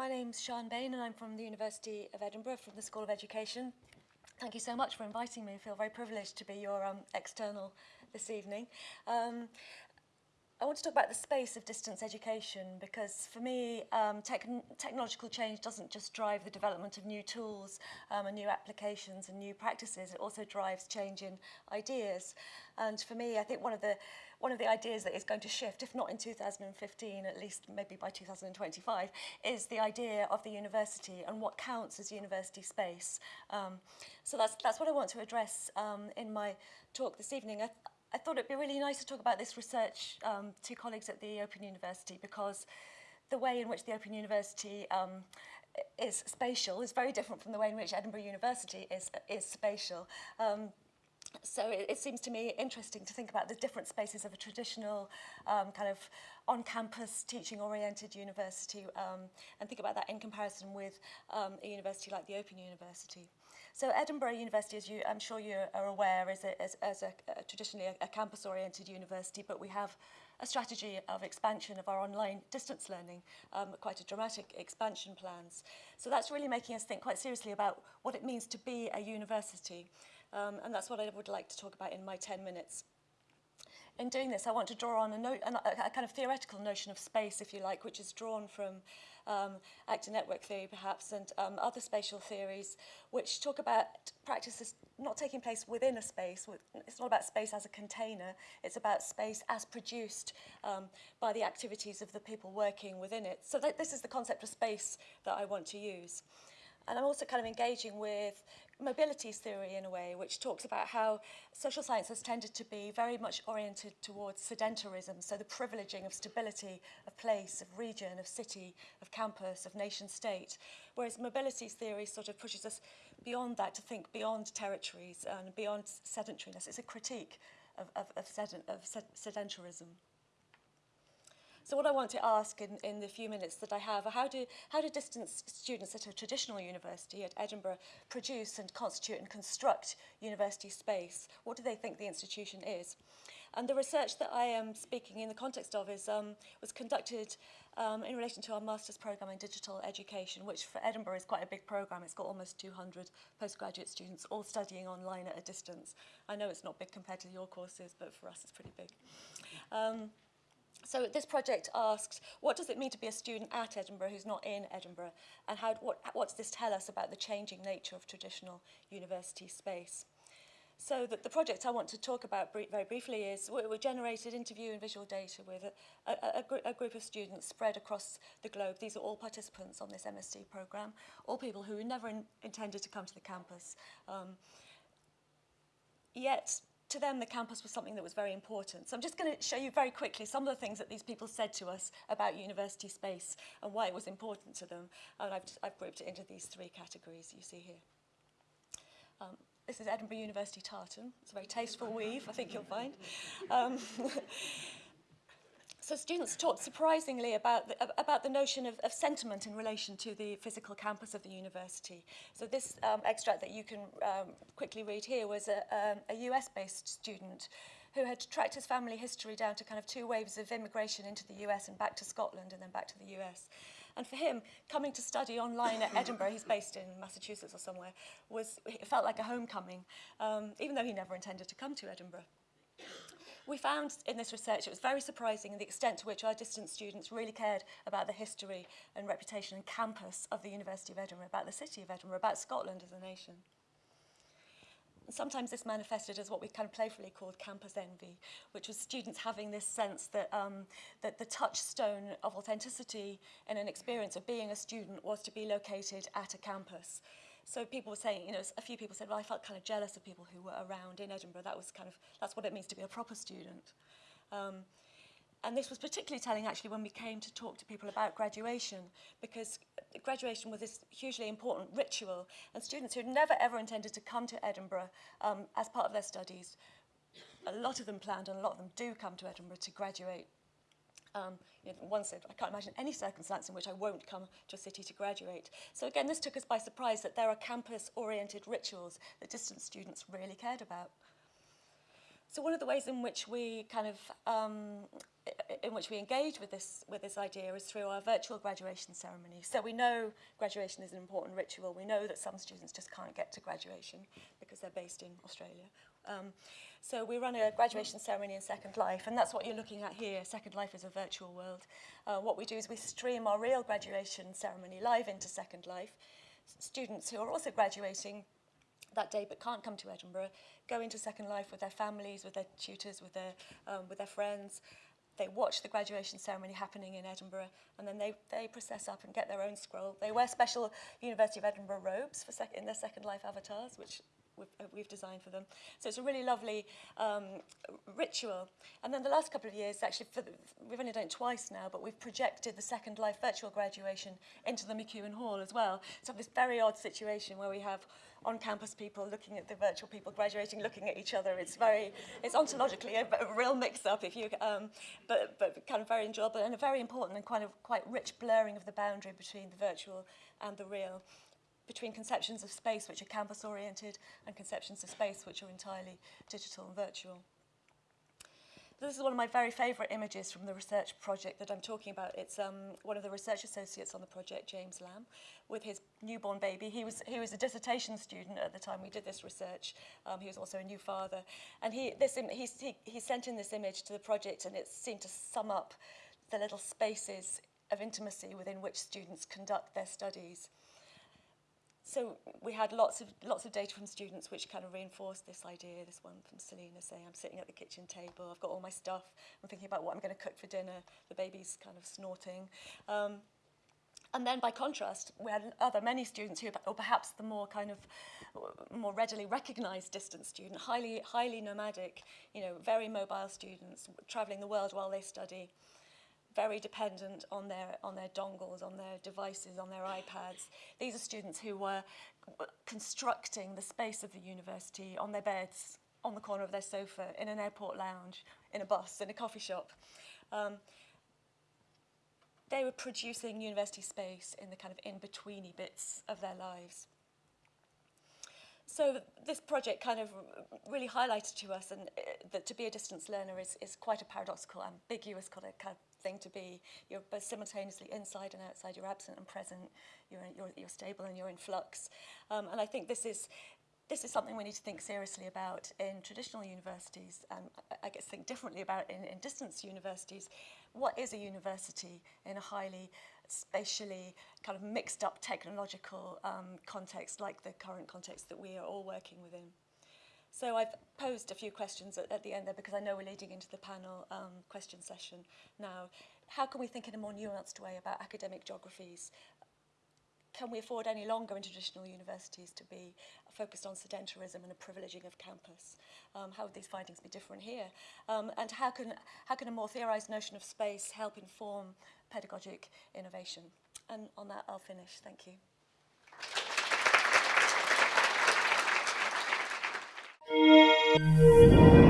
My name's Siân Bayne and I'm from the University of Edinburgh, from the School of Education. Thank you so much for inviting me. I feel very privileged to be your um, external this evening. Um, I want to talk about the space of distance education because for me, um, tech technological change doesn't just drive the development of new tools um, and new applications and new practices, it also drives change in ideas. And for me, I think one of the one of the ideas that is going to shift, if not in 2015, at least maybe by 2025, is the idea of the university and what counts as university space. Um, so that's, that's what I want to address um, in my talk this evening. I, I thought it'd be really nice to talk about this research um, to colleagues at the Open University because the way in which the Open University um, is spatial is very different from the way in which Edinburgh University is, is spatial. Um, so it, it seems to me interesting to think about the different spaces of a traditional um, kind of on-campus teaching-oriented university um, and think about that in comparison with um, a university like the Open University. So Edinburgh University, as you, I'm sure you are aware, is, a, as, as a, a traditionally a, a campus-oriented university, but we have a strategy of expansion of our online distance learning, um, quite a dramatic expansion plans. So that's really making us think quite seriously about what it means to be a university. Um, and that's what I would like to talk about in my 10 minutes. In doing this, I want to draw on a, no a, a kind of theoretical notion of space, if you like, which is drawn from um, actor network theory, perhaps, and um, other spatial theories, which talk about practices not taking place within a space. It's not about space as a container. It's about space as produced um, by the activities of the people working within it. So th this is the concept of space that I want to use. And I'm also kind of engaging with mobilities theory in a way, which talks about how social science has tended to be very much oriented towards sedentarism, so the privileging of stability of place, of region, of city, of campus, of nation state, whereas mobilities theory sort of pushes us beyond that to think beyond territories and beyond sedentariness. It's a critique of, of, of, sedent, of sedentarism. So what I want to ask in, in the few minutes that I have are how do, how do distance students at a traditional university at Edinburgh produce and constitute and construct university space? What do they think the institution is? And the research that I am speaking in the context of is, um, was conducted um, in relation to our master's programme in digital education, which for Edinburgh is quite a big programme. It's got almost 200 postgraduate students all studying online at a distance. I know it's not big compared to your courses, but for us it's pretty big. Um, So this project asks, what does it mean to be a student at Edinburgh who's not in Edinburgh? And how, what, what does this tell us about the changing nature of traditional university space? So the, the project I want to talk about br very briefly is we, we generated interview and visual data with a, a, a, gr a group of students spread across the globe. These are all participants on this MSc program, all people who never in, intended to come to the campus. Um, yet to them, the campus was something that was very important. So I'm just going to show you very quickly some of the things that these people said to us about university space and why it was important to them. And I've, I've grouped it into these three categories you see here. Um, this is Edinburgh University tartan. It's a very tasteful weave, I think you'll find. Um, So students talked surprisingly about the, about the notion of, of sentiment in relation to the physical campus of the university. So this um, extract that you can um, quickly read here was a, um, a US-based student who had tracked his family history down to kind of two waves of immigration into the US and back to Scotland and then back to the US. And for him, coming to study online at Edinburgh, he's based in Massachusetts or somewhere, was, it felt like a homecoming, um, even though he never intended to come to Edinburgh. We found in this research it was very surprising in the extent to which our distance students really cared about the history and reputation and campus of the University of Edinburgh, about the city of Edinburgh, about Scotland as a nation. And sometimes this manifested as what we kind of playfully called campus envy, which was students having this sense that, um, that the touchstone of authenticity in an experience of being a student was to be located at a campus. So people were saying, you know, a few people said, well, I felt kind of jealous of people who were around in Edinburgh. That was kind of, that's what it means to be a proper student. Um, and this was particularly telling actually when we came to talk to people about graduation, because graduation was this hugely important ritual, and students who had never ever intended to come to Edinburgh um, as part of their studies, a lot of them planned and a lot of them do come to Edinburgh to graduate Um, you know, one said, I can't imagine any circumstance in which I won't come to a city to graduate. So again, this took us by surprise that there are campus-oriented rituals that distance students really cared about. So one of the ways in which we kind of um, in which we engage with this with this idea is through our virtual graduation ceremony. So we know graduation is an important ritual. We know that some students just can't get to graduation because they're based in Australia. Um, so we run a graduation ceremony in Second Life, and that's what you're looking at here. Second Life is a virtual world. Uh, what we do is we stream our real graduation ceremony live into Second Life. Students who are also graduating that day but can't come to Edinburgh go into Second Life with their families, with their tutors, with their, um, with their friends. They watch the graduation ceremony happening in Edinburgh and then they, they process up and get their own scroll. They wear special University of Edinburgh robes for sec in their Second Life avatars, which we've, uh, we've designed for them. So it's a really lovely um, ritual. And then the last couple of years, actually, for the, we've only done it twice now, but we've projected the Second Life virtual graduation into the McEwan Hall as well. So this very odd situation where we have on-campus people looking at the virtual people graduating, looking at each other. It's very, it's ontologically a, a real mix-up, if you, um, but, but kind of very enjoyable and a very important and kind of quite rich blurring of the boundary between the virtual and the real between conceptions of space which are campus oriented and conceptions of space which are entirely digital and virtual. This is one of my very favourite images from the research project that I'm talking about. It's um, one of the research associates on the project, James Lamb, with his newborn baby. He was, he was a dissertation student at the time we did this research. Um, he was also a new father. And he, this, he, he, he sent in this image to the project and it seemed to sum up the little spaces of intimacy within which students conduct their studies. So we had lots of lots of data from students which kind of reinforced this idea. This one from Selena saying, I'm sitting at the kitchen table, I've got all my stuff, I'm thinking about what I'm going to cook for dinner, the baby's kind of snorting. Um, and then by contrast, we had other many students who, or perhaps the more kind of more readily recognized distant student, highly, highly nomadic, you know, very mobile students traveling the world while they study very dependent on their, on their dongles, on their devices, on their iPads. These are students who were constructing the space of the university on their beds, on the corner of their sofa, in an airport lounge, in a bus, in a coffee shop. Um, they were producing university space in the kind of in-betweeny bits of their lives. So this project kind of really highlighted to us and uh, that to be a distance learner is, is quite a paradoxical, ambiguous kind of, kind of thing to be. You're both simultaneously inside and outside, you're absent and present, you're, you're, you're stable and you're in flux. Um, and I think this is, this is something we need to think seriously about in traditional universities and I guess think differently about in, in distance universities. What is a university in a highly spatially kind of mixed up technological um, context like the current context that we are all working within? So I've posed a few questions at, at the end there because I know we're leading into the panel um, question session now. How can we think in a more nuanced way about academic geographies? Can we afford any longer in traditional universities to be focused on sedentarism and a privileging of campus? Um, how would these findings be different here? Um, and how can, how can a more theorized notion of space help inform pedagogic innovation? And on that, I'll finish. Thank you. Música